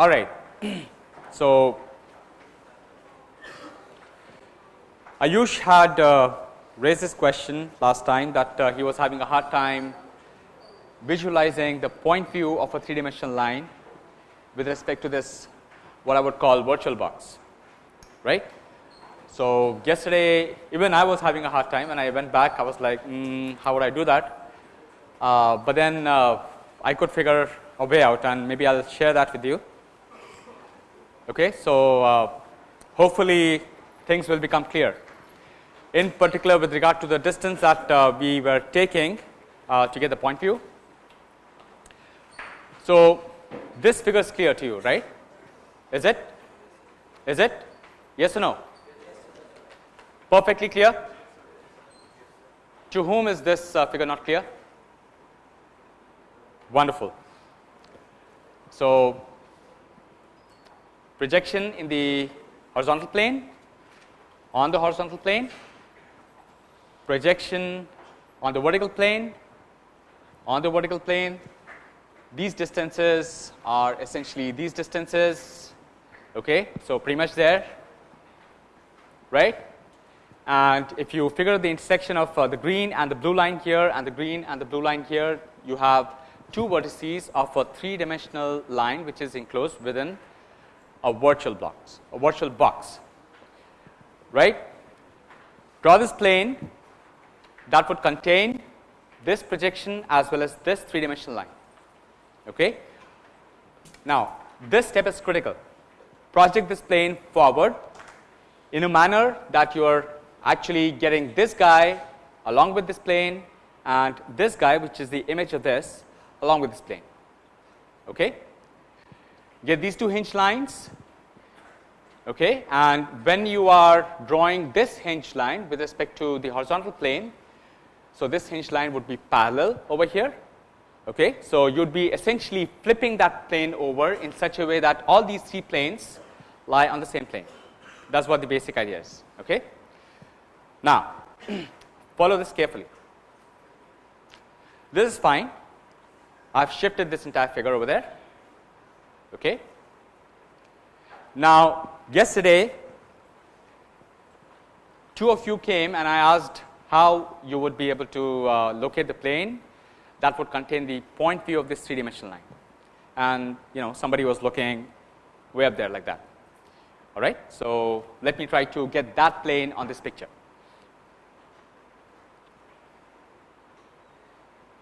All right. so, Ayush had uh, raised this question last time that uh, he was having a hard time visualizing the point view of a three dimensional line with respect to this what I would call virtual box, right. So, yesterday even I was having a hard time and I went back I was like mm, how would I do that, uh, but then uh, I could figure a way out and maybe I will share that with you. Okay. So, uh, hopefully things will become clear. In particular with regard to the distance that uh, we were taking uh, to get the point view. So, this figure is clear to you right? Is it? Is it? Yes or no? Perfectly clear? To whom is this uh, figure not clear? Wonderful. So projection in the horizontal plane on the horizontal plane projection on the vertical plane on the vertical plane. These distances are essentially these distances okay? So pretty much there right? And if you figure the intersection of uh, the green and the blue line here and the green and the blue line here you have two vertices of a three dimensional line which is enclosed within a virtual box a virtual box right draw this plane that would contain this projection as well as this three dimensional line Okay. Now, this step is critical project this plane forward in a manner that you are actually getting this guy along with this plane and this guy which is the image of this along with this plane. Okay. Get these two hinge lines okay, and when you are drawing this hinge line with respect to the horizontal plane. So, this hinge line would be parallel over here Okay. So, you would be essentially flipping that plane over in such a way that all these three planes lie on the same plane that is what the basic idea is. Okay. Now, follow this carefully. This is fine. I have shifted this entire figure over there. Okay. Now, yesterday two of you came and I asked how you would be able to uh, locate the plane that would contain the point view of this three dimensional line and you know somebody was looking way up there like that all right. So, let me try to get that plane on this picture.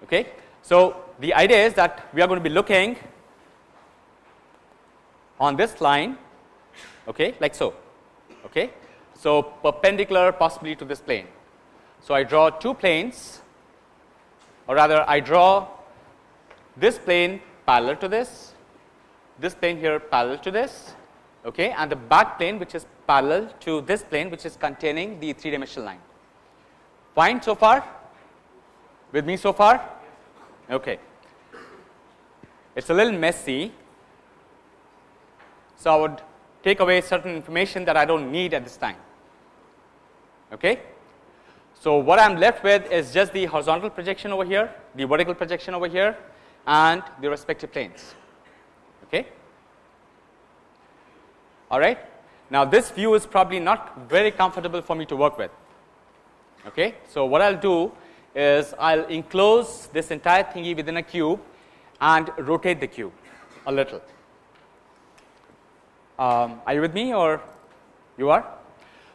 Okay. So, the idea is that we are going to be looking on this line okay, like so. Okay. So, perpendicular possibly to this plane. So, I draw two planes or rather I draw this plane parallel to this, this plane here parallel to this okay, and the back plane which is parallel to this plane which is containing the three dimensional line. Fine so far with me so far? Okay. It is a little messy. So, I would take away certain information that I do not need at this time. Okay. So, what I am left with is just the horizontal projection over here, the vertical projection over here and the respective planes. Okay. All right. Now, this view is probably not very comfortable for me to work with. Okay. So, what I will do is I will enclose this entire thingy within a cube and rotate the cube a little. Um, are you with me or you are?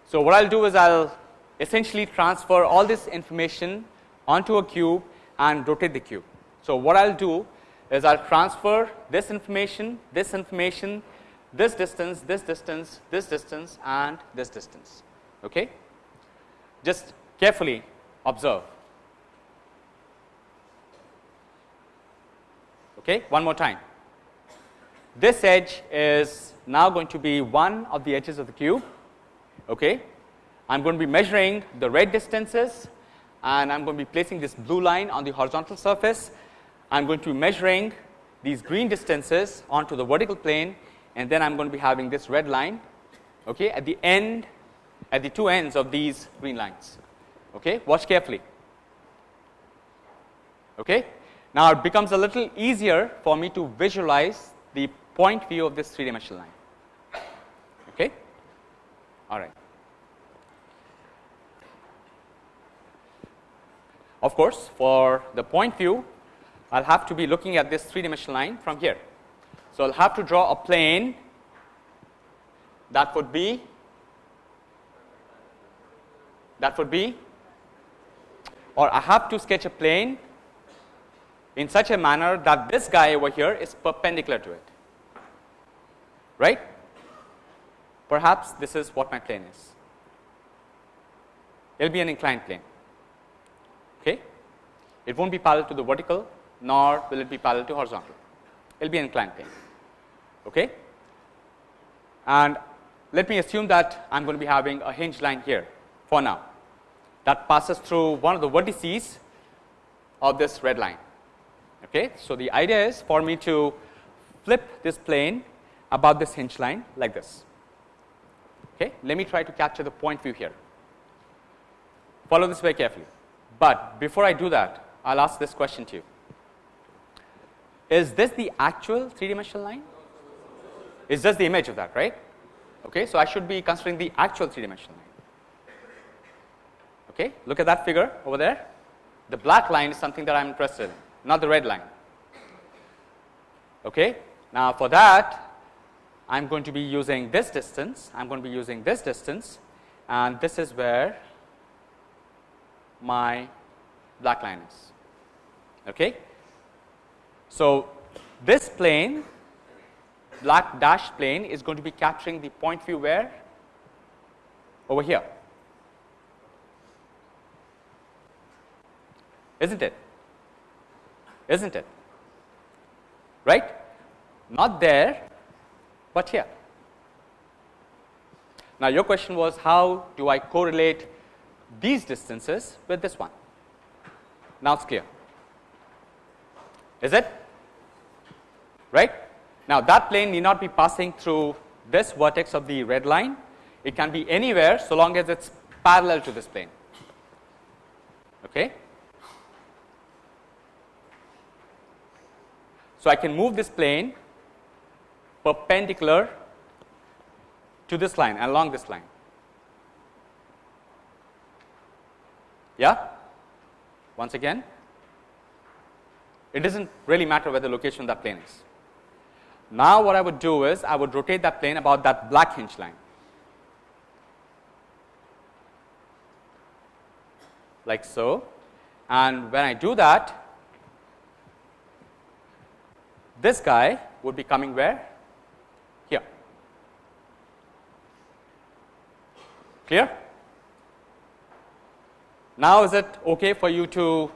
So, what I will do is I will essentially transfer all this information onto a cube and rotate the cube. So, what I will do is I will transfer this information, this information, this distance, this distance, this distance and this distance. Okay? Just carefully observe. Okay? One more time. This edge is now going to be one of the edges of the cube. Okay? I am going to be measuring the red distances and I am going to be placing this blue line on the horizontal surface. I am going to be measuring these green distances onto the vertical plane and then I am going to be having this red line okay, at the end at the two ends of these green lines. Okay. Watch carefully. Okay. Now, it becomes a little easier for me to visualize the point view of this three dimensional line. Okay? All right. Of course, for the point view, I'll have to be looking at this three dimensional line from here. So, I'll have to draw a plane that would be that would be or I have to sketch a plane in such a manner that this guy over here is perpendicular to it right perhaps this is what my plane is it will be an inclined plane okay it won't be parallel to the vertical nor will it be parallel to horizontal it will be an inclined plane okay and let me assume that I am going to be having a hinge line here for now that passes through one of the vertices of this red line. Okay. So, the idea is for me to flip this plane about this hinge line like this. Okay. Let me try to capture the point view here. Follow this very carefully, but before I do that, I will ask this question to you. Is this the actual three dimensional line? Is just the image of that, right? Okay. So, I should be considering the actual three dimensional line. Okay, look at that figure over there. The black line is something that I am interested in, not the red line. Okay. Now, for that I am going to be using this distance, I am going to be using this distance and this is where my black line is. Okay. So, this plane black dashed plane is going to be capturing the point view where over here isn't it? Isn't it? Right? Not there, but here. Now, your question was how do I correlate these distances with this one? Now, it's clear. Is it? Right? Now, that plane need not be passing through this vertex of the red line. It can be anywhere so long as it is parallel to this plane. Okay? So, I can move this plane perpendicular to this line along this line. Yeah? Once again, it does not really matter where the location of that plane is. Now, what I would do is I would rotate that plane about that black hinge line like so and when I do that this guy would be coming where? Here. Clear? Now, is it okay for you to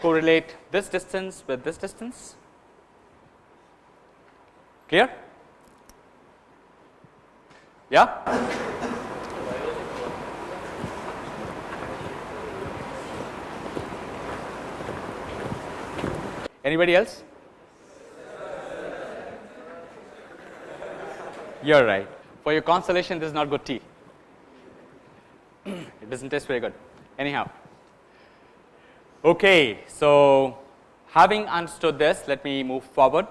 correlate this distance with this distance? Clear? Yeah? Anybody else? You are right. For your consolation, this is not good tea. It does not taste very good. Anyhow. Okay, so having understood this, let me move forward.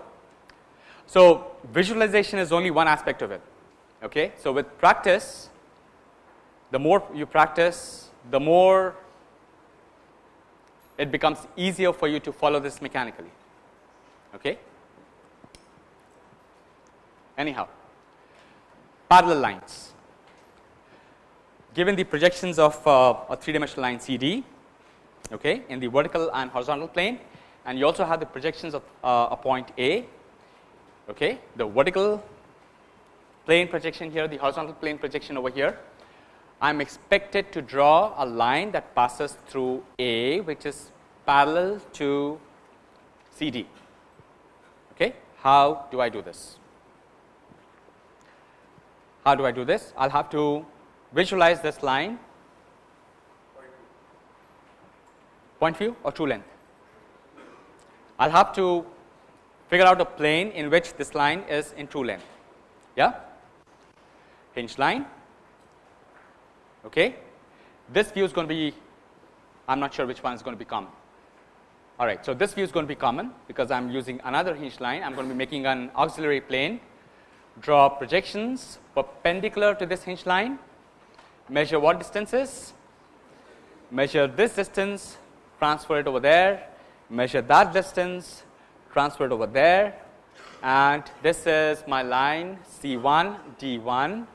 So, visualization is only one aspect of it. Okay, so with practice, the more you practice, the more it becomes easier for you to follow this mechanically. Okay. Anyhow parallel lines. Given the projections of uh, a three dimensional line CD okay, in the vertical and horizontal plane and you also have the projections of uh, a point A, okay, the vertical plane projection here, the horizontal plane projection over here. I am expected to draw a line that passes through A which is parallel to CD. Okay. How do I do this? How do I do this? I will have to visualize this line point view or true length. I will have to figure out a plane in which this line is in true length. Yeah? Hinge line. Okay. This view is going to be, I am not sure which one is going to become All right, so this view is going to be common because I'm using another hinge line. I'm going to be making an auxiliary plane, draw projections perpendicular to this hinge line, measure what distances, measure this distance, transfer it over there, measure that distance, transfer it over there, and this is my line C1 D1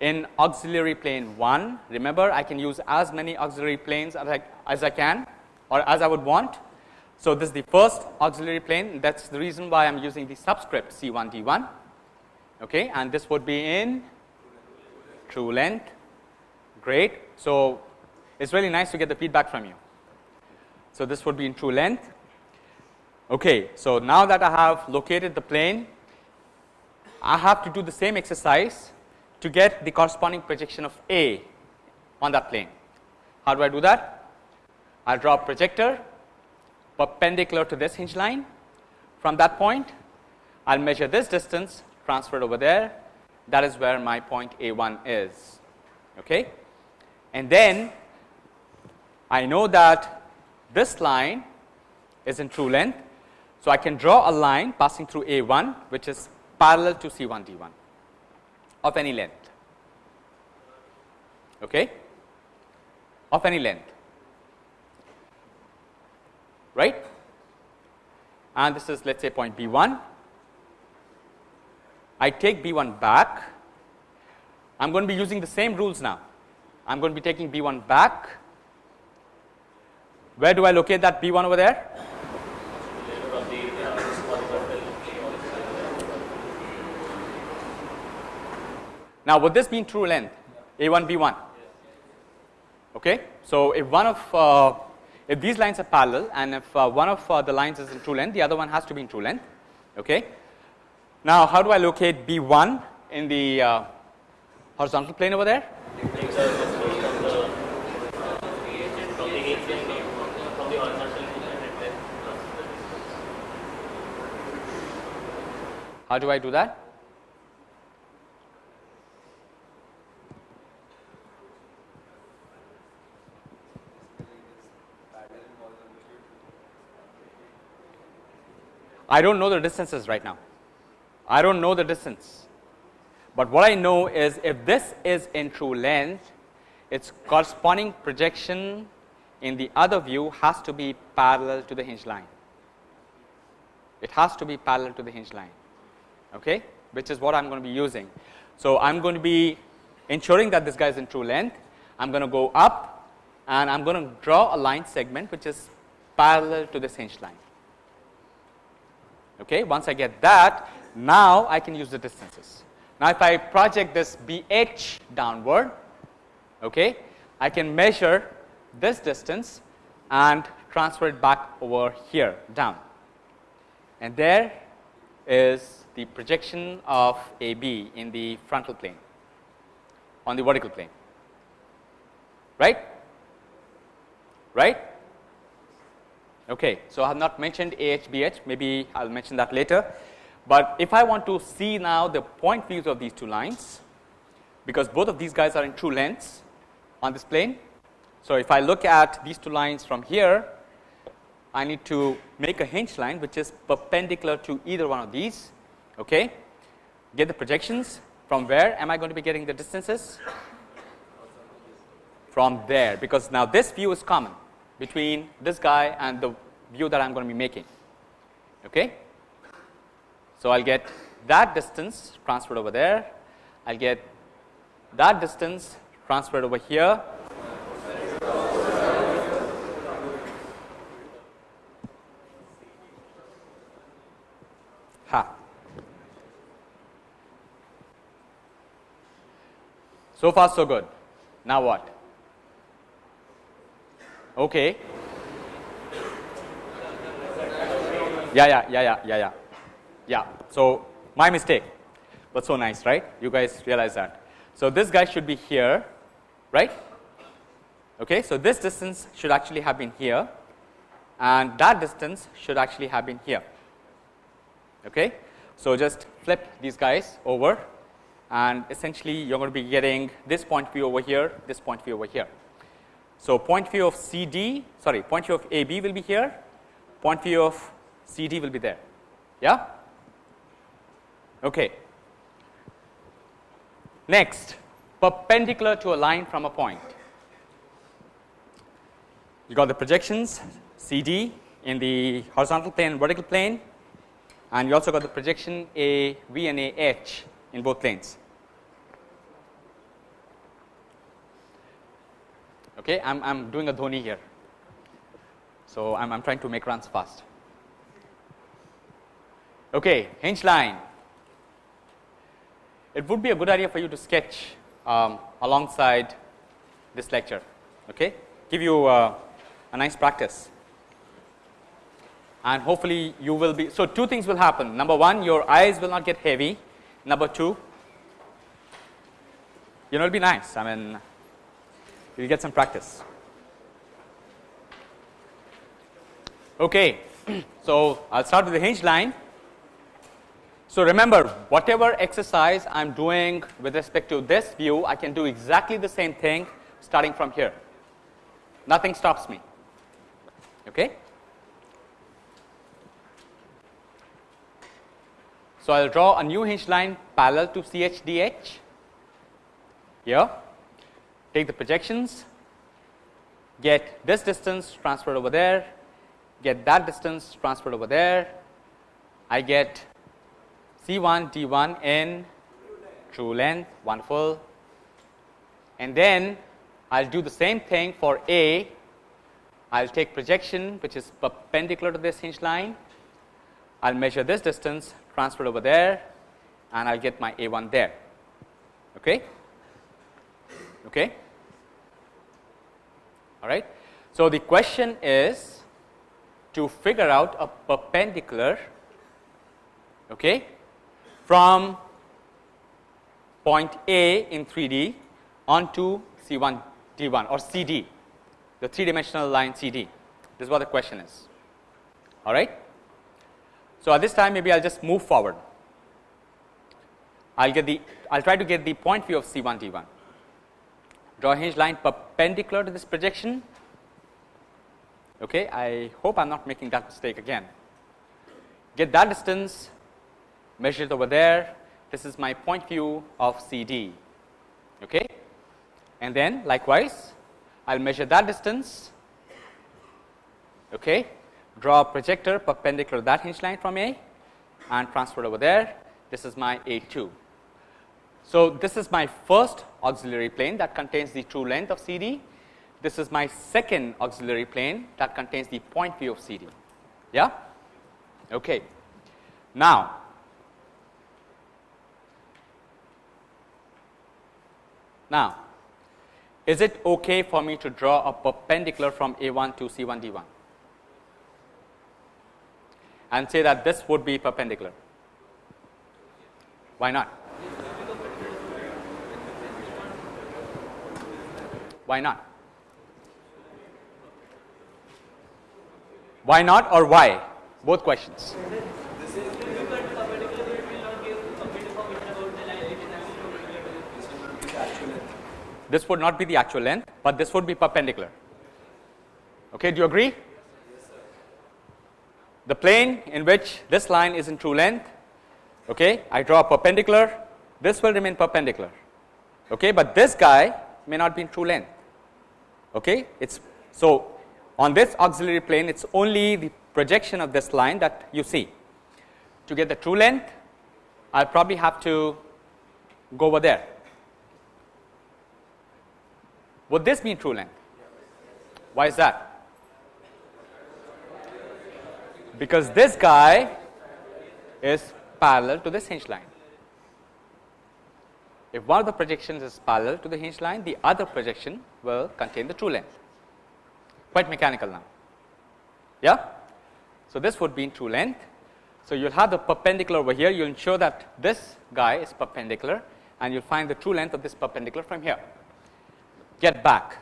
in auxiliary plane 1. Remember, I can use as many auxiliary planes as I, as I can or as I would want. So, this is the first auxiliary plane. That is the reason why I am using the subscript C1 D1 okay, and this would be in true length great. So, it is really nice to get the feedback from you. So, this would be in true length. Okay, so, now that I have located the plane, I have to do the same exercise to get the corresponding projection of A on that plane. How do I do that? I draw a projector perpendicular to this hinge line. From that point, I will measure this distance transferred over there. That is where my point A 1 is. Okay? And then I know that this line is in true length. So, I can draw a line passing through A 1 which is parallel to C 1 D 1 of any length. Okay? Of any length. Right? And this is let us say point B 1 I take B 1 back. I am going to be using the same rules now I am going to be taking B 1 back where do I locate that B 1 over there Now, would this be true length A 1 B 1? Okay. So, if one of uh, if these lines are parallel and if uh, one of uh, the lines is in true length, the other one has to be in true length. Okay. Now, how do I locate B 1 in the uh, horizontal plane over there? How do I do that? I do not know the distances right now. I do not know the distance, but what I know is if this is in true length, its corresponding projection in the other view has to be parallel to the hinge line. It has to be parallel to the hinge line, okay, which is what I am going to be using. So, I am going to be ensuring that this guy is in true length. I am going to go up and I am going to draw a line segment which is parallel to this hinge line. Okay. Once I get that, now I can use the distances. Now, if I project this BH downward, okay, I can measure this distance and transfer it back over here down. And there is the projection of AB in the frontal plane on the vertical plane, right? Right? Okay. So, I have not mentioned AHBH, maybe I will mention that later. But if I want to see now the point views of these two lines, because both of these guys are in true lengths on this plane. So, if I look at these two lines from here, I need to make a hinge line which is perpendicular to either one of these. Okay. Get the projections from where am I going to be getting the distances? From there, because now this view is common between this guy and the view that I am going to be making. Okay. So, I will get that distance transferred over there, I will get that distance transferred over here. So far so good. Now what? Okay. Yeah, yeah, yeah, yeah, yeah, yeah. Yeah. So, my mistake, but so nice, right? You guys realize that. So, this guy should be here, right? Okay. So, this distance should actually have been here and that distance should actually have been here. Okay. So, just flip these guys over and essentially you are going to be getting this point view over here, this point view over here. So, point view of CD sorry point view of AB will be here, point view of CD will be there. Yeah? Okay. Next, perpendicular to a line from a point. You got the projections CD in the horizontal plane vertical plane and you also got the projection A V and A H in both planes. Okay, I'm, I'm doing a Dhoni here. So, I'm, I'm trying to make runs fast. Okay, hinge line. It would be a good idea for you to sketch um, alongside this lecture. Okay, give you uh, a nice practice and hopefully you will be. So, two things will happen number one your eyes will not get heavy number two you know it will be nice I mean you will get some practice. Okay. So, I will start with the hinge line. So, remember whatever exercise I am doing with respect to this view I can do exactly the same thing starting from here nothing stops me. Okay. So, I will draw a new hinge line parallel to CHDH here, take the projections, get this distance transferred over there, get that distance transferred over there, I get C1 D1 in true length, wonderful. And then I will do the same thing for A, I will take projection which is perpendicular to this hinge line, I will measure this distance transferred over there and I will get my A 1 there. Okay. Okay. All right. So, the question is to figure out a perpendicular okay, from point A in 3D onto C 1 D 1 or C D the 3 dimensional line C D this is what the question is all right. So, at this time maybe I will just move forward. I will get the I will try to get the point view of C 1 D 1. Draw a hinge line perpendicular to this projection. Okay, I hope I am not making that mistake again. Get that distance, measure it over there. This is my point view of C D. Okay, and then likewise I will measure that distance. Okay, draw a projector perpendicular to that hinge line from A and transfer it over there. This is my A 2. So, this is my first auxiliary plane that contains the true length of C D. This is my second auxiliary plane that contains the point view of C D. Yeah? Okay. Now, now, is it okay for me to draw a perpendicular from A 1 to C 1 D 1? And say that this would be perpendicular. Why not? Why not? Why not or why? Both questions. This would not be the actual length, but this would be perpendicular. Okay, do you agree? The plane in which this line is in true length okay I draw a perpendicular this will remain perpendicular okay but this guy may not be in true length okay it's so on this auxiliary plane it's only the projection of this line that you see. To get the true length I'll probably have to go over there. Would this mean true length? Why is that because this guy is parallel to this hinge line. If one of the projections is parallel to the hinge line, the other projection will contain the true length, quite mechanical now. Yeah? So, this would be in true length. So, you will have the perpendicular over here, you will ensure that this guy is perpendicular and you will find the true length of this perpendicular from here. Get back.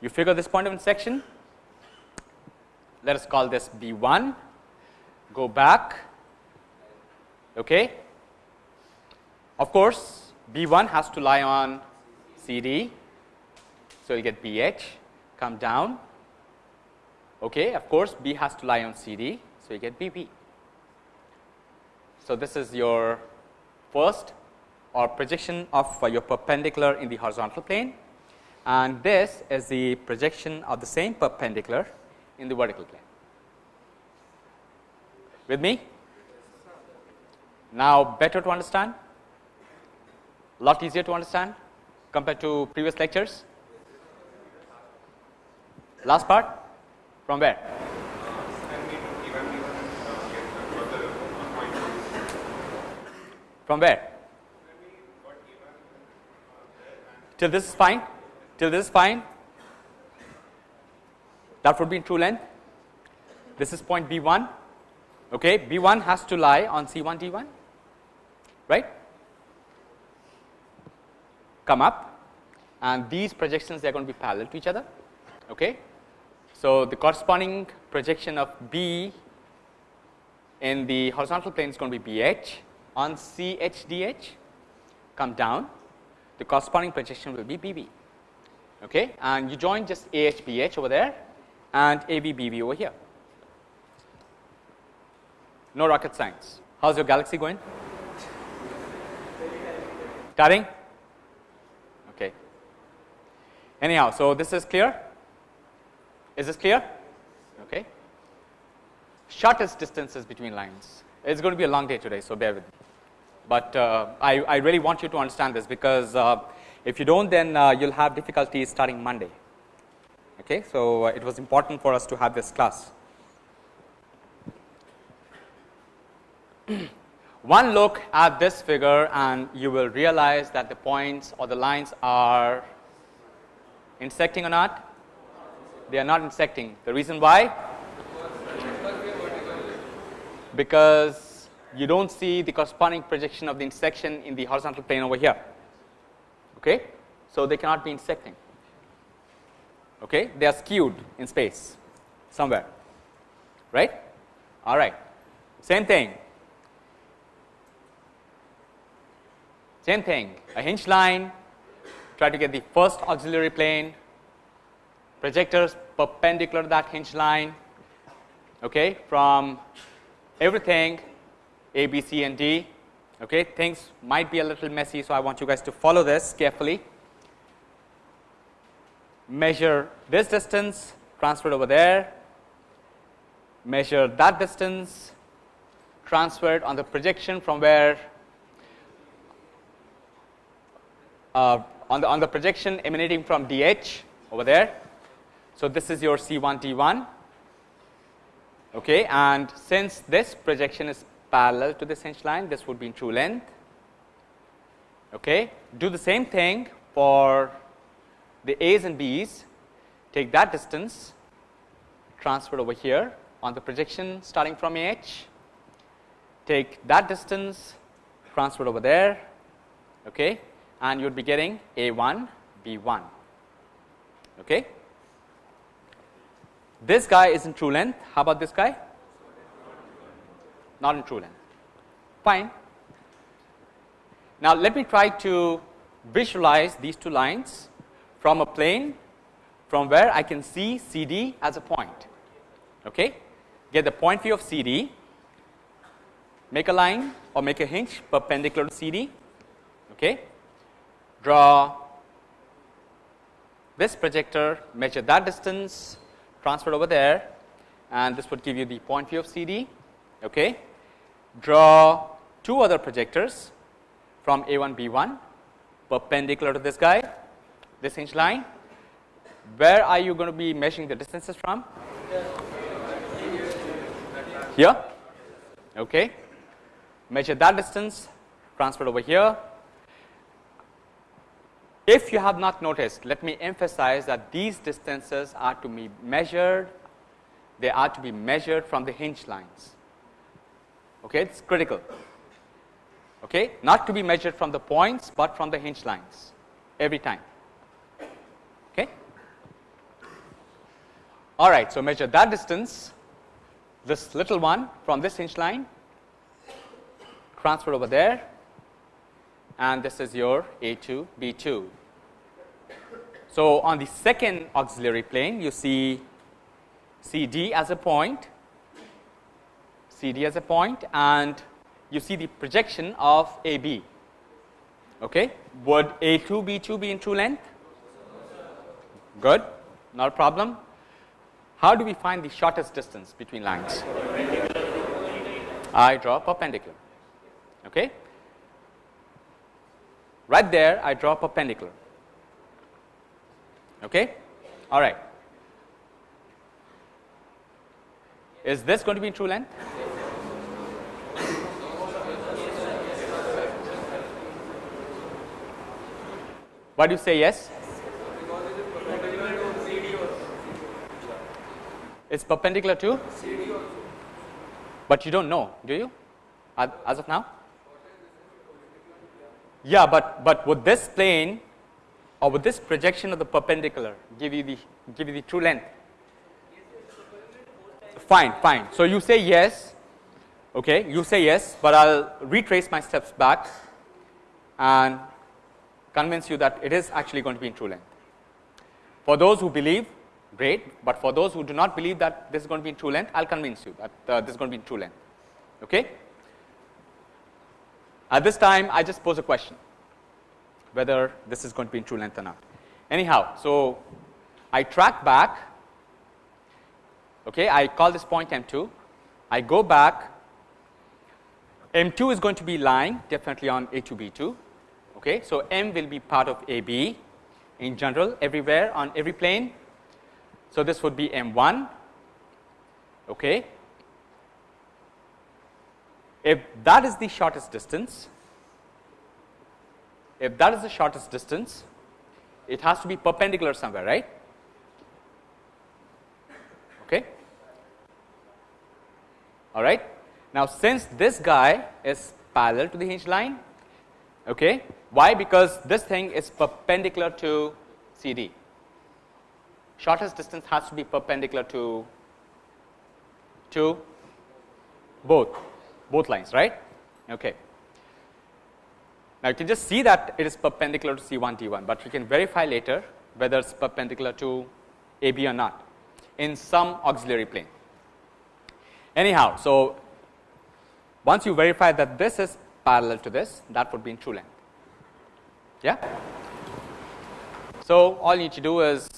You figure this point of intersection, let us call this B 1, go back. Okay. Of course, B 1 has to lie on C D. So, you get B H come down Okay, of course, B has to lie on CD, so you get BV. So, this is your first or projection of uh, your perpendicular in the horizontal plane and this is the projection of the same perpendicular in the vertical plane. With me? Now, better to understand? Lot easier to understand compared to previous lectures? Last part from where? From where? Till this is fine? Till this is fine? That would be in true length. This is point B 1. Okay. B 1 has to lie on C 1 D 1, right? Come up and these projections they are going to be parallel to each other. Okay. So, the corresponding projection of B in the horizontal plane is going to be BH on CHDH come down the corresponding projection will be BV okay and you join just AHBH over there and AVBV over here. No rocket science. How's your galaxy going? Starting okay. Anyhow so this is clear? Is this clear? Okay. Shortest distances between lines. It's going to be a long day today so bear with me. But uh, I, I, really want you to understand this because uh, if you don't then uh, you'll have difficulties starting Monday. Okay, so uh, it was important for us to have this class. One look at this figure and you will realize that the points or the lines are intersecting or not? They are not intersecting. The reason why? Because you do not see the corresponding projection of the intersection in the horizontal plane over here. Okay? So, they cannot be intersecting. Okay? They are skewed in space somewhere, right? All right. Same thing. Same thing, a hinge line, try to get the first auxiliary plane, projectors perpendicular to that hinge line, okay, from everything a, B, C and D. Okay. Things might be a little messy. So, I want you guys to follow this carefully. Measure this distance transferred over there, measure that distance transferred on the projection from where uh, on the on the projection emanating from DH over there. So, this is your C1 D1 okay and since this projection is parallel to this hinge line this would be in true length. Okay. Do the same thing for the A's and B's take that distance transferred over here on the projection starting from AH take that distance transferred over there okay, and you would be getting A1 B1. Okay. This guy is in true length how about this guy not in true length. Fine. Now, let me try to visualize these two lines from a plane from where I can see CD as a point. Okay. Get the point view of CD, make a line or make a hinge perpendicular to CD. Okay. Draw this projector, measure that distance, transfer over there and this would give you the point view of CD. Okay draw two other projectors from A1 B1 perpendicular to this guy this hinge line. Where are you going to be measuring the distances from? Here. Okay. Measure that distance. Transferred over here. If you have not noticed let me emphasize that these distances are to be measured. They are to be measured from the hinge lines. Okay it's critical. Okay not to be measured from the points but from the hinge lines every time all right so measure that distance this little one from this hinge line transfer over there and this is your A2 B2 so on the second auxiliary plane you see CD as a point, CD as a point and you see the projection of AB. Okay. Would A2 B2 be in true length? Good, not a problem. How do we find the shortest distance between lines? I draw a perpendicular. Okay. Right there, I draw a perpendicular. Okay. All right. Is this going to be true length? Why do you say yes? It's perpendicular to? But you don't know, do you? As of now? Yeah, but, but would this plane or would this projection of the perpendicular give you the give you the true length? Fine, fine. So you say yes, okay, you say yes, but I'll retrace my steps back and convince you that it is actually going to be in true length. For those who believe, great, but for those who do not believe that this is going to be in true length, I'll convince you that uh, this is going to be in true length. Okay? At this time, I just pose a question whether this is going to be in true length or not. Anyhow, so I track back, okay, I call this point M2, I go back, M2 is going to be lying definitely on A2 B2 Okay. So, M will be part of AB in general everywhere on every plane. So, this would be M1. Okay. If that is the shortest distance, if that is the shortest distance, it has to be perpendicular somewhere, right? Okay. All right. Now, since this guy is parallel to the hinge line, Okay. Why? Because this thing is perpendicular to CD. Shortest distance has to be perpendicular to to both both lines, right? Okay. Now, you can just see that it is perpendicular to C1 D1, but you can verify later whether it's perpendicular to AB or not in some auxiliary plane. Anyhow, so once you verify that this is parallel to this that would be in true length. Yeah. So, all you need to do is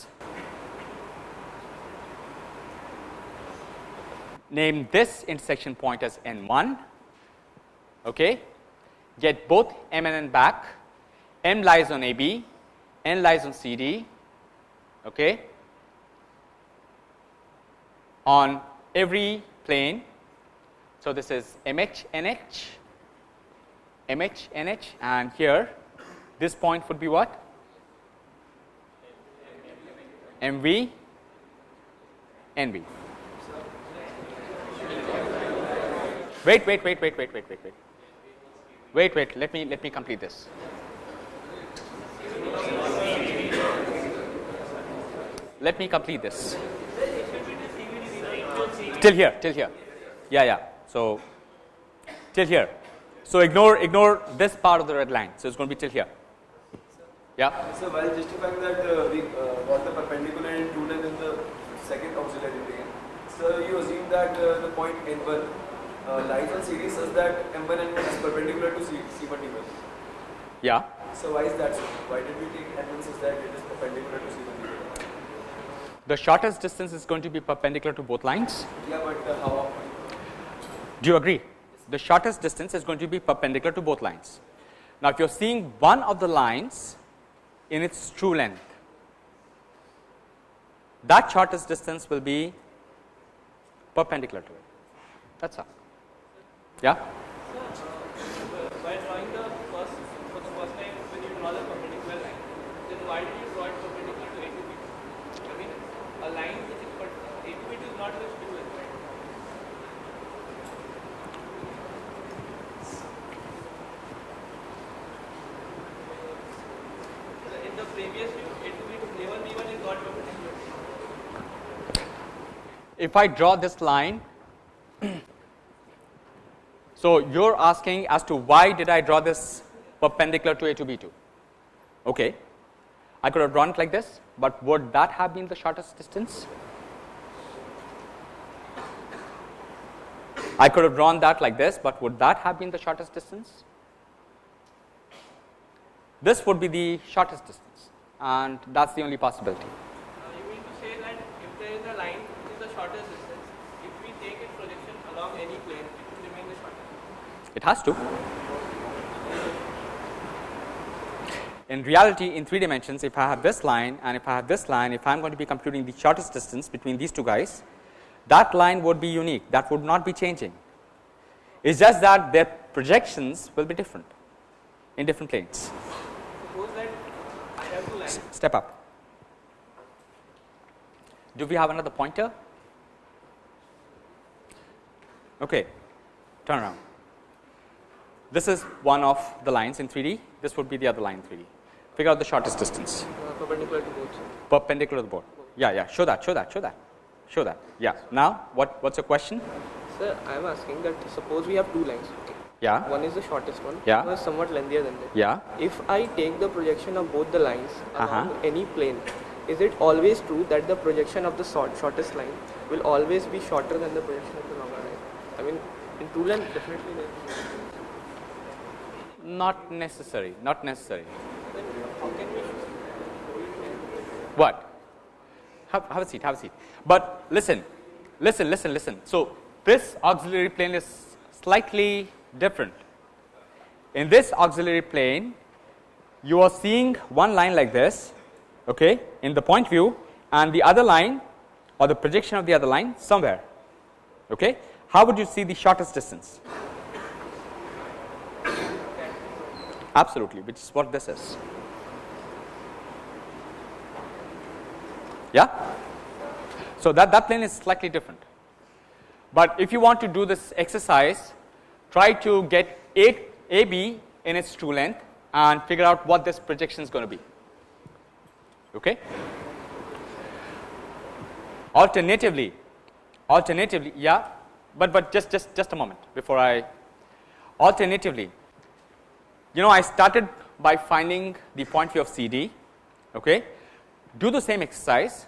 name this intersection point as n 1 okay get both m and n back m lies on AB n lies on CD okay on every plane so this is MH NH MH, NH and here this point would be what? MV, NV. Wait, wait, wait, wait, wait, wait, wait, wait. Wait, wait, let me let me complete this. Let me complete this. Till here, till here. Yeah, yeah. So till here. So, ignore ignore this part of the red line. So, it is going to be till here. Yeah. So, while justifying that uh, we uh, got the perpendicular and true in the second auxiliary plane, so you assume that uh, the point n1 uh, lies on series such that m1 and is perpendicular to C, C1 D1. Yeah. So, why is that so? Why did we take n1 such that it is perpendicular to C1 D1? The shortest distance is going to be perpendicular to both lines. Yeah, but uh, how? Do you agree? the shortest distance is going to be perpendicular to both lines. Now, if you are seeing one of the lines in its true length, that shortest distance will be perpendicular to it. That is all. Yeah. By drawing the first the first time when you draw the perpendicular then why do you draw it perpendicular to A to mean, a line is but A to B is not the true length. In the previous view, A to B to A1 B1 is not perpendicular. If I draw this line, so you're asking as to why did I draw this perpendicular to A to b two? Okay, I could have drawn it like this, but would that have been the shortest distance? I could have drawn that like this, but would that have been the shortest distance? This would be the shortest distance and that is the only possibility. It has to. In reality, in three dimensions, if I have this line and if I have this line, if I am going to be computing the shortest distance between these two guys, that line would be unique, that would not be changing. It is just that their projections will be different in different planes. Step up. Do we have another pointer? Okay, turn around. This is one of the lines in 3D, this would be the other line in 3D. Figure out the shortest distance Uh, perpendicular to both. perpendicular to board. Yeah, yeah, show that, show that, show that, show that. Yeah. Now, what, what's your question? Sir, I am asking that suppose we have two lines. Okay. Yeah, One is the shortest one. Yeah. One is somewhat lengthier than that. yeah. If I take the projection of both the lines along Uh-huh. any plane, is it always true that the projection of the short, shortest line will always be shorter than the projection of the longer line? I mean, in two length, definitely. Not necessary, not necessary. What? Have, have a seat, have a seat. But listen, listen, listen, listen. So, this auxiliary plane is slightly different. In this auxiliary plane, you are seeing one line like this, okay, in the point view and the other line or the projection of the other line somewhere. Okay. How would you see the shortest distance? Absolutely, which is what this is. Yeah. So, that, that plane is slightly different. But if you want to do this exercise, try to get A, AB in its true length and figure out what this projection is going to be. Okay. Alternatively, alternatively, yeah, but but just just just a moment before I. Alternatively, you know, I started by finding the point view of CD. Okay, do the same exercise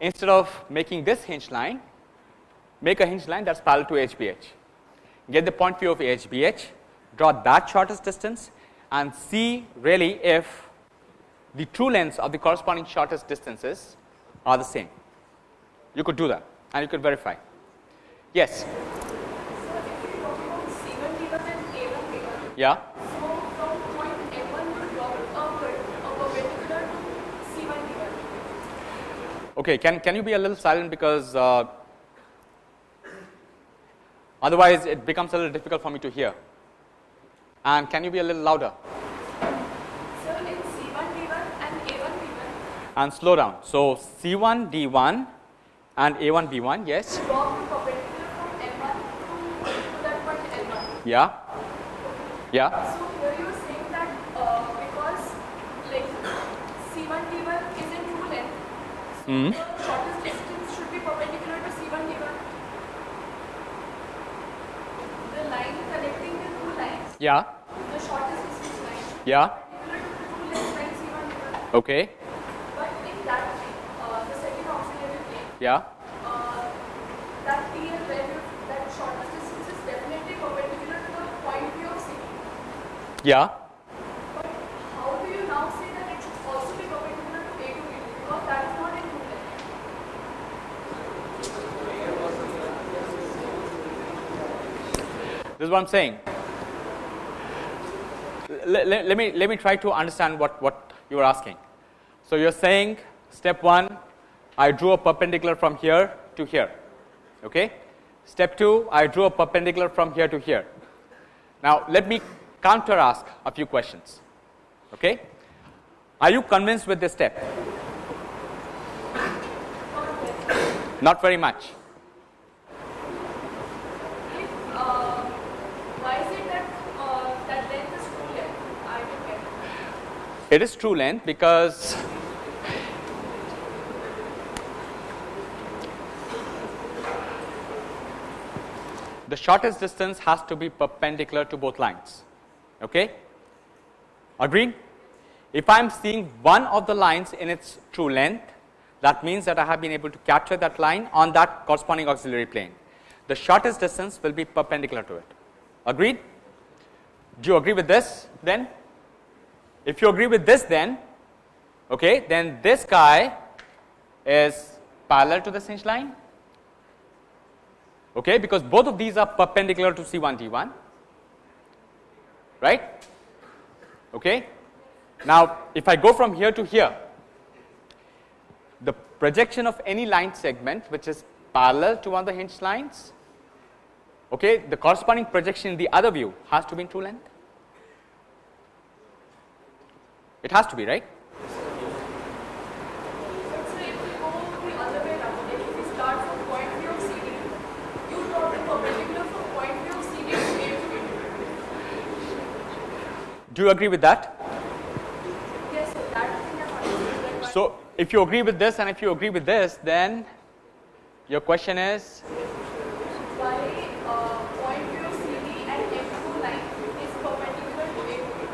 instead of making this hinge line, make a hinge line that's parallel to HBH. Get the point view of HBH, draw that shortest distance, and see really if the true lengths of the corresponding shortest distances are the same. You could do that and you could verify. Yes. Yeah. Okay, can, can you be a little silent because uh, otherwise it becomes a little difficult for me to hear. And can you be a little louder So it's C1D1 and A1B1. and slow down. So, C1 D1 and A1 B1, yes. Yeah. Yeah. So here you are saying that uh, because like C1 D1 is in true length, so Hmm. the shortest distance should be perpendicular to C1 D1. The line connecting the two lines, Yeah. the shortest distance line, Yeah. perpendicular to the line C1 D1. Okay. But in that uh, the second auxiliary plane, Yeah. uh, that TL value, that shortest distance is definitely perpendicular to the point view of. Yeah. But how do you now say that it should also be perpendicular to A to B? Because that is not in true length. This is what I'm saying. Let, let, let me let me try to understand what what you are asking. So you're saying step one, I drew a perpendicular from here to here. Okay. Step two, I drew a perpendicular from here to here. Now let me counter ask a few questions. Okay. Are you convinced with this step? Not very much. If, uh, why is it that uh, that length is true length? I don't get it. Is true length because the shortest distance has to be perpendicular to both lines. Okay? Agreed? If I am seeing one of the lines in its true length, that means that I have been able to capture that line on that corresponding auxiliary plane. the shortest distance will be perpendicular to it. Agreed? Do you agree with this then? If you agree with this then, okay, then this guy is parallel to the hinge line, okay, because both of these are perpendicular to C1 D1, right? Okay. Now, if I go from here to here, the projection of any line segment which is parallel to one of the hinge lines, okay, the corresponding projection in the other view has to be in true length. It has to be, right? So if we go the other way around, like if we start from point P of CD, you draw the perpendicular from point P of CD to A to B. Do you agree with that? Yes, so that thing I'm understood. Like So, if you agree with this and if you agree with this, then your question is why uh, point P of CD and M2 line is perpendicular to A to B.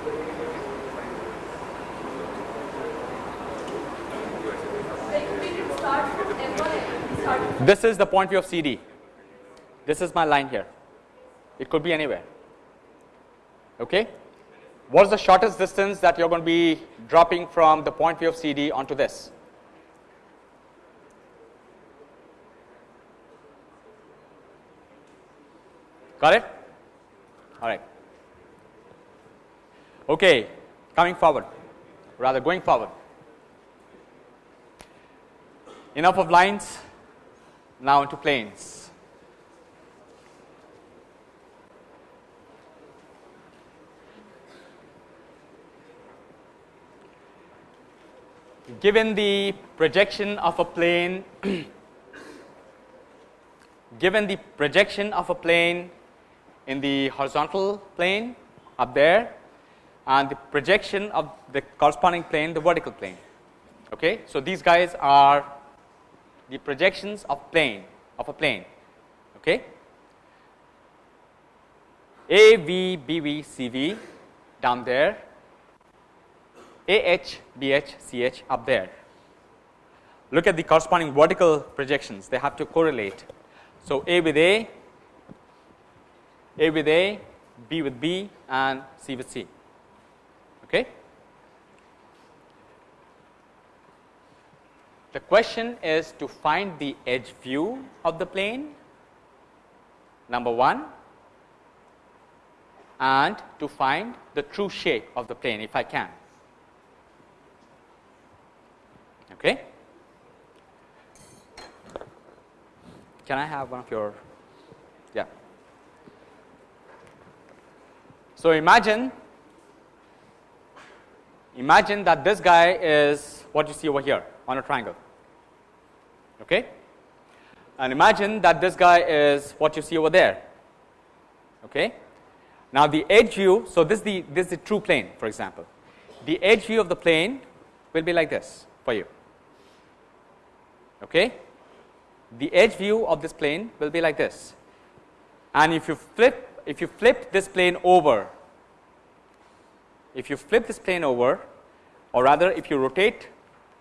Like we didn't start from M1 and we started from this is the point view of CD. This is my line here. It could be anywhere. Okay? What is the shortest distance that you're going to be dropping from the point view of CD onto this? Got it? All right. Okay, coming forward, rather going forward. Enough of lines, now into planes. Given the projection of a plane, given the projection of a plane in the horizontal plane up there and the projection of the corresponding plane, the vertical plane. Okay, so these guys are the projections of plane of a plane. Okay, A V B V C V down there, A H B H C H up there. Look at the corresponding vertical projections; they have to correlate. So A with A, A with A, B with B, and C with C. Okay. The question is to find the edge view of the plane number 1 and to find the true shape of the plane if I can. Okay. Can I have one of your yeah. So imagine imagine that this guy is what you see over here on a triangle. Okay? And imagine that this guy is what you see over there. Okay? Now the edge view, so this is the this is the true plane for example. The edge view of the plane will be like this for you. Okay? The edge view of this plane will be like this. And if you flip if you flip this plane over if you flip this plane over or rather if you rotate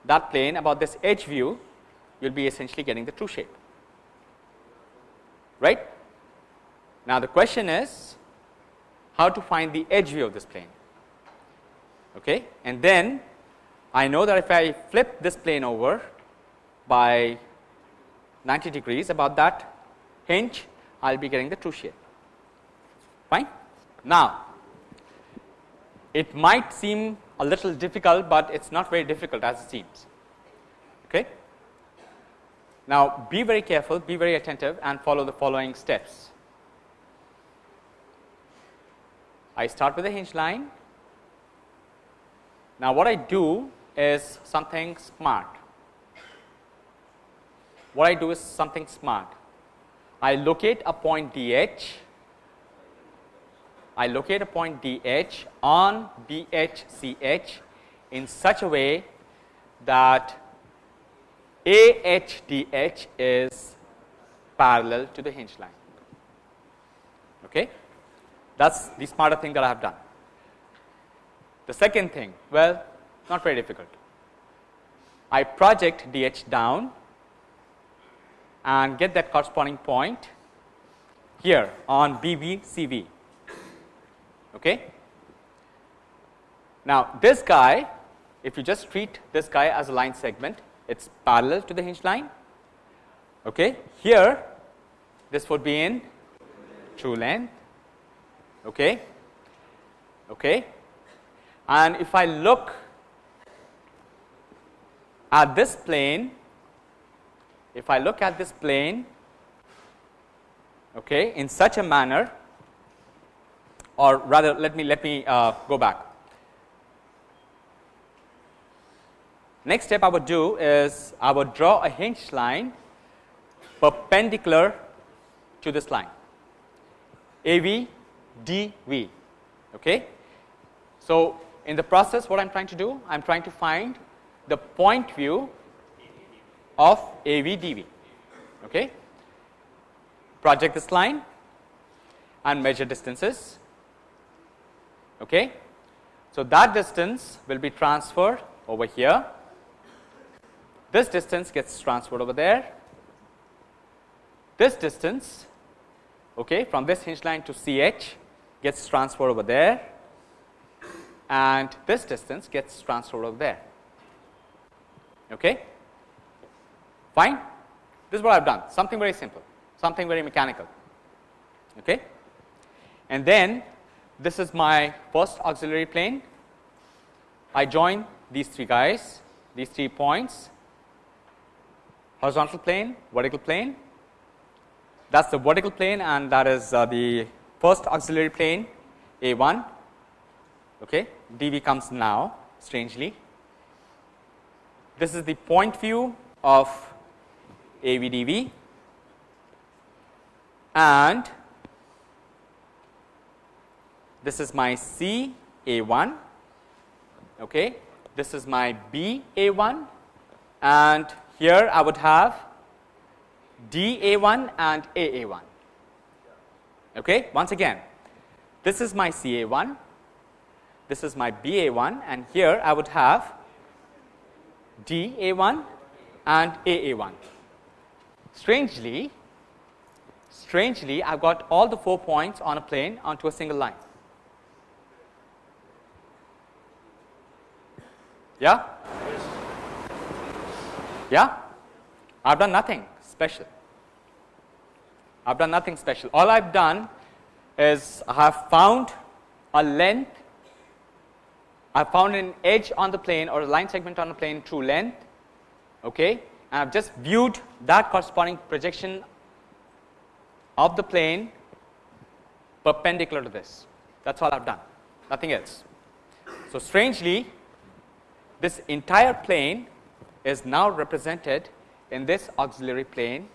that plane about this edge view, you will be essentially getting the true shape. Right? Now, the question is how to find the edge view of this plane. Okay? And then I know that if I flip this plane over by 90 degrees about that hinge, I will be getting the true shape. Fine? Now, it might seem a little difficult, but it is not very difficult as it seems. Okay? Now, be very careful, be very attentive and follow the following steps. I start with a hinge line. Now, what I do is something smart. What I do is something smart. I locate a point DH I locate a point DH on BHCH in such a way that AHDH is parallel to the hinge line. Okay? That is the smarter thing that I have done. The second thing, well, not very difficult. I project DH down and get that corresponding point here on BVCV. Okay. Now, this guy, if you just treat this guy as a line segment, it's parallel to the hinge line. Okay. Here, this would be in true length. Okay. Okay. And if I look at this plane, if I look at this plane okay, in such a manner or rather let me let me uh, go back. Next step I would do is I would draw a hinge line perpendicular to this line AV DV. Okay. So, in the process what I am trying to do I am trying to find the point view of AV DV. Okay. Project this line and measure distances. Okay. So, that distance will be transferred over here. This distance gets transferred over there. This distance okay, from this hinge line to CH gets transferred over there and this distance gets transferred over there. Okay. Fine. This is what I have done something very simple, something very mechanical. Okay. And then this is my first auxiliary plane. I join these three guys, these three points, horizontal plane, vertical plane. That is the vertical plane and that is uh, the first auxiliary plane A 1. Okay. dV comes now strangely. This is the point view of AVDV and this is my C A1, okay. this is my B A1 and here I would have D A1 and A A1. Okay. Once again, this is my C A1, this is my B A1 and here I would have D A1 and A A1. Strangely, strangely I have got all the 4 points on a plane onto a single line. Yeah? Yeah? I have done nothing special. I have done nothing special. All I have done is I have found a length, I have found an edge on the plane or a line segment on the plane true length, okay, and I have just viewed that corresponding projection of the plane perpendicular to this. That is all I have done, nothing else. So, strangely, this entire plane is now represented in this auxiliary plane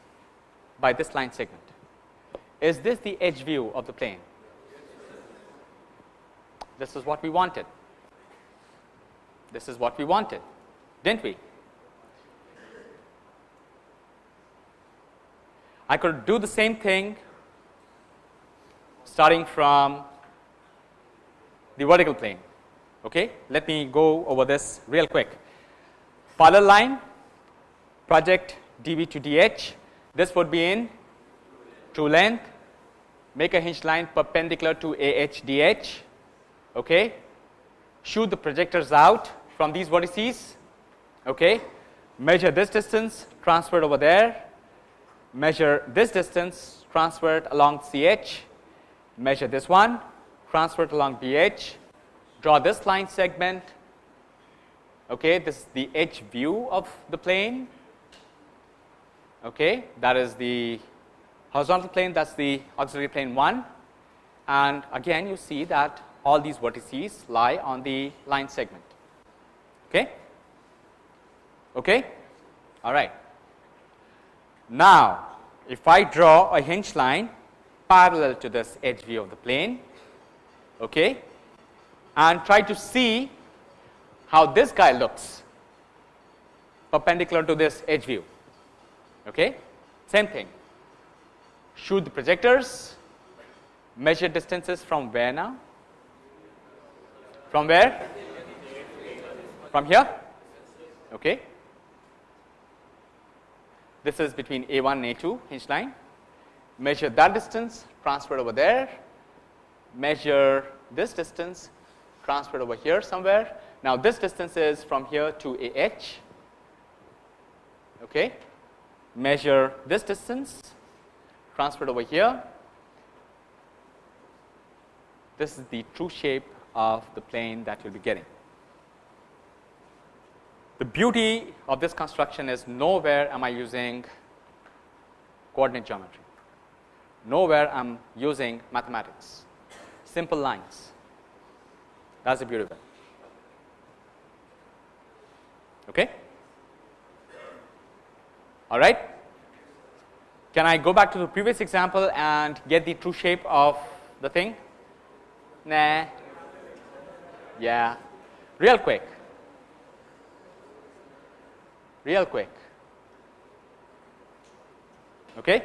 by this line segment. Is this the edge view of the plane? This is what we wanted. This is what we wanted, didn't we? I could do the same thing starting from the vertical plane. Okay? Let me go over this real quick. Parallel line project dV to dH. This would be in true length. Make a hinge line perpendicular to AH dH. Okay? Shoot the projectors out from these vertices. Okay? Measure this distance transferred over there. Measure this distance transferred along CH. Measure this one transferred along BH draw this line segment. Okay, this is the edge view of the plane. Okay, that is the horizontal plane, that is the auxiliary plane 1. And again, you see that all these vertices lie on the line segment. Okay, okay, all right. Now, if I draw a hinge line parallel to this edge view of the plane, okay, and try to see how this guy looks perpendicular to this edge view. Okay? Same thing. Shoot the projectors, measure distances from where now? From where? From here? Okay. This is between A1 and A2 hinge line. measure that distance, transfer over there, measure this distance, transfer it over here somewhere. Now, this distance is from here to AH. Okay. Measure this distance, transferred over here. This is the true shape of the plane that you will be getting. The beauty of this construction is nowhere am I using coordinate geometry. Nowhere I am using mathematics, simple lines. That is the beauty of it. Okay? All right. Can I go back to the previous example and get the true shape of the thing? Nah. Yeah. Real quick. Real quick. Okay?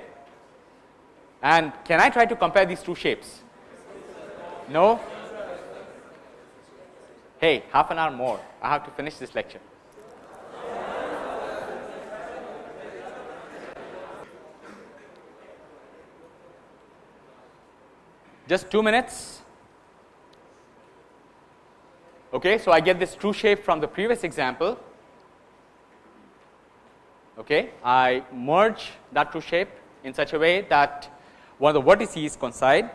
And can I try to compare these two shapes? No? Hey, half an hour more. I have to finish this lecture. Just two minutes. Okay, so I get this true shape from the previous example. Okay, I merge that true shape in such a way that one of the vertices coincide,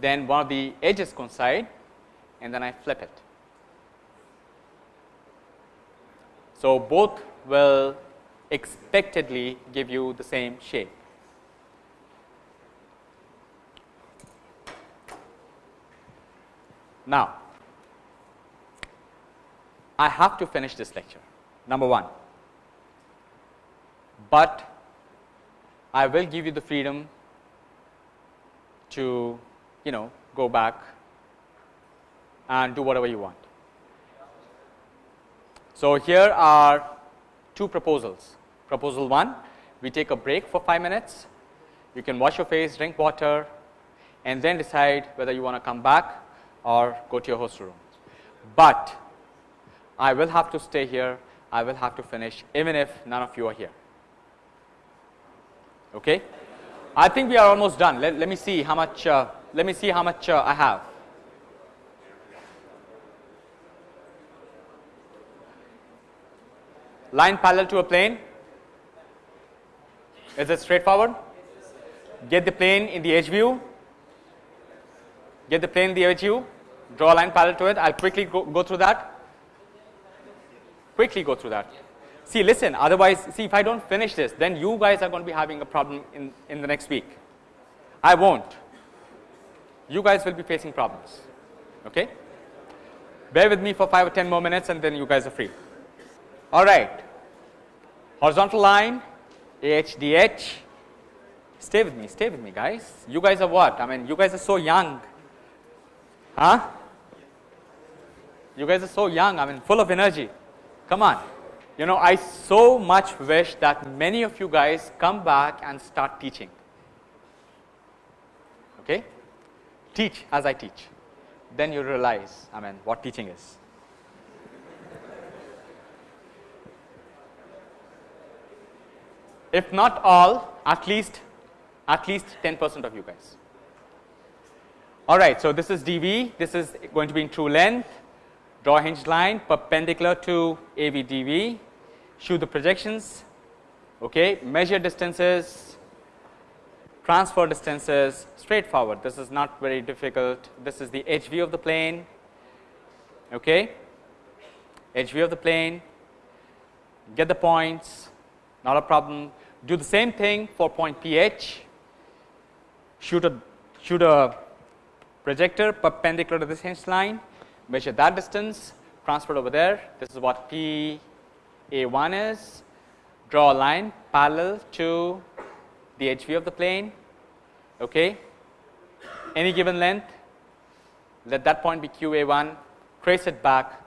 then one of the edges coincide, and then I flip it. So, both will expectedly give you the same shape. Now, I have to finish this lecture number 1, but I will give you the freedom to you know go back and do whatever you want. So, here are two proposals. Proposal 1, we take a break for 5 minutes, you can wash your face, drink water and then decide whether you want to come back or go to your host room. But I will have to stay here, I will have to finish even if none of you are here. Okay? I think we are almost done. Let, let me see how much uh, let me see how much uh, I have. Line parallel to a plane. Is it straightforward? Get the plane in the edge view. Get the plane in the edge view. Draw a line parallel to it. I'll quickly go, go through that. Quickly go through that. See, listen, otherwise, see, if I don't finish this, then you guys are going to be having a problem in, in the next week. I won't. You guys will be facing problems. Okay? Bear with me for 5 or 10 more minutes and then you guys are free. All right. Horizontal line, AHDH. Stay with me, stay with me, guys. You guys are what? I mean, you guys are so young. Huh? You guys are so young, I mean, full of energy. Come on. You know, I so much wish that many of you guys come back and start teaching. Okay? Teach as I teach. Then you realize, I mean, what teaching is. If not all, at least at least 10 percent of you guys. All right, so this is dV, this is going to be in true length, draw a hinged line perpendicular to AVDV, shoot the projections, okay, measure distances, transfer distances, straightforward. This is not very difficult. This is the edge view of the plane, okay, edge view of the plane, get the points, not a problem. Do the same thing for point PH, shoot a shoot a projector perpendicular to this hinged line, measure that distance, transfer over there. This is what P a1 is draw a line parallel to the edge view of the plane, okay. any given length, let that point be QA1, trace it back.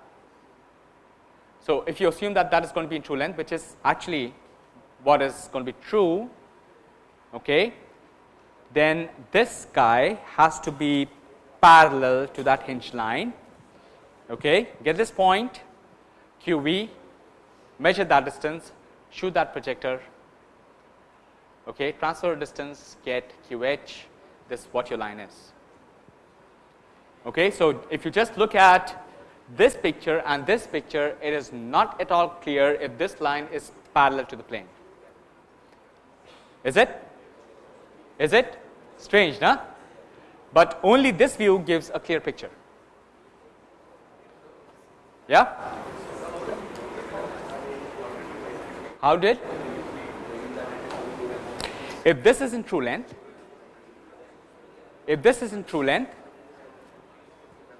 So, if you assume that that is going to be in true length, which is actually what is going to be true, okay, then this guy has to be parallel to that hinge line. Okay. Get this point QV measure that distance, shoot that projector Okay, transfer distance get QH, this is what your line is. Okay, so if you just look at this picture and this picture, it is not at all clear if this line is parallel to the plane. Is it? Is it? Strange, no? But only this view gives a clear picture. Yeah? How did? If this is in true length, if this is in true length,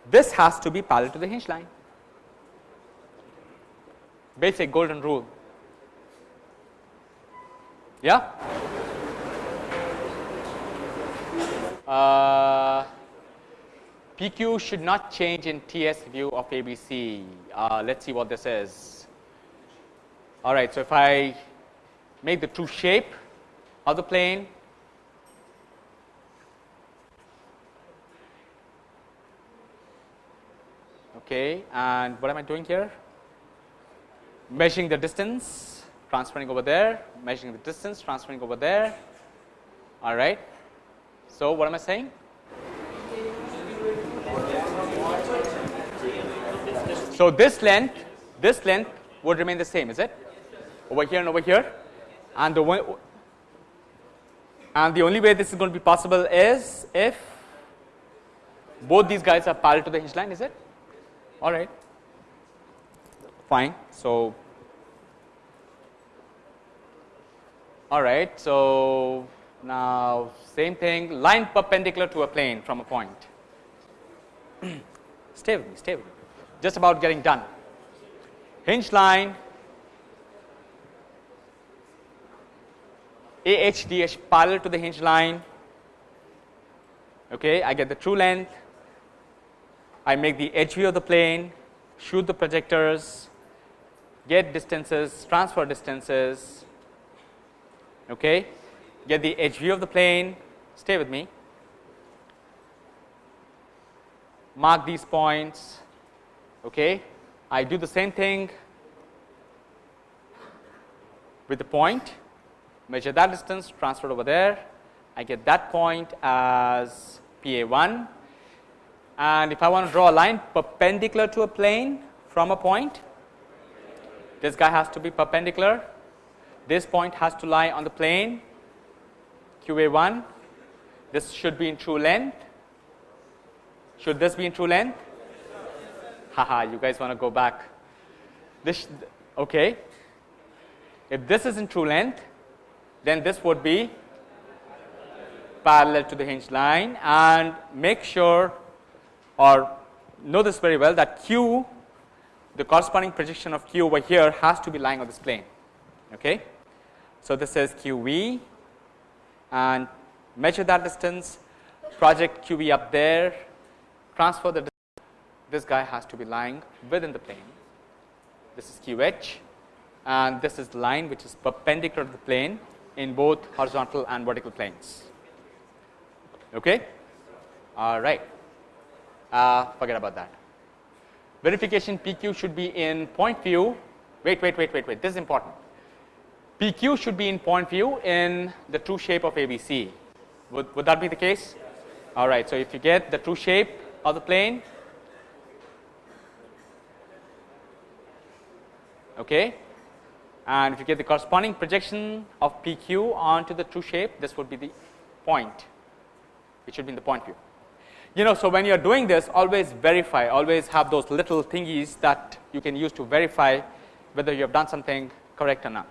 this has to be parallel to the hinge line. Basic golden rule. Yeah? Uh, PQ should not change in TS view of ABC. Uh, let's see what this is. All right, so if I make the true shape of the plane, okay, and what am I doing here? Measuring the distance, transferring over there, measuring the distance, transferring over there. All right. So, what am I saying? So, this length, this length would remain the same, is it? Over here and over here. And the one, and the only way this is going to be possible is if both these guys are parallel to the hinge line, is it? All right. Fine. So, all right. So, now same thing, line perpendicular to a plane from a point. stay with me, stay with me. Just about getting done. Hinge line AHDH parallel to the hinge line. Okay, I get the true length. I make the edge view of the plane, shoot the projectors, get distances, transfer distances. Okay, get the edge view of the plane, stay with me, mark these points. Okay, I do the same thing with the point measure that distance, transfer over there. I get that point as PA 1 and if I want to draw a line perpendicular to a plane from a point, this guy has to be perpendicular. This point has to lie on the plane QA 1. This should be in true length. Should this be in true length? Haha, you guys want to go back. This okay. If this is in true length, then this would be parallel to the hinge line and make sure or know this very well that q the corresponding projection of q over here has to be lying on this plane. Okay. So, this is qv and measure that distance project qv up there transfer the this guy has to be lying within the plane. This is qh and this is the line which is perpendicular to the plane in both horizontal and vertical planes. Okay? All right. Uh, forget about that. Verification PQ should be in point view. Wait, wait, wait, wait, wait. This is important. PQ should be in point view in the true shape of ABC. Would, would that be the case? All right. So, if you get the true shape of the plane, okay, and if you get the corresponding projection of PQ onto the true shape, this would be the point. It should be in the point view. You know, so when you are doing this, always verify, always have those little thingies that you can use to verify whether you have done something correct or not.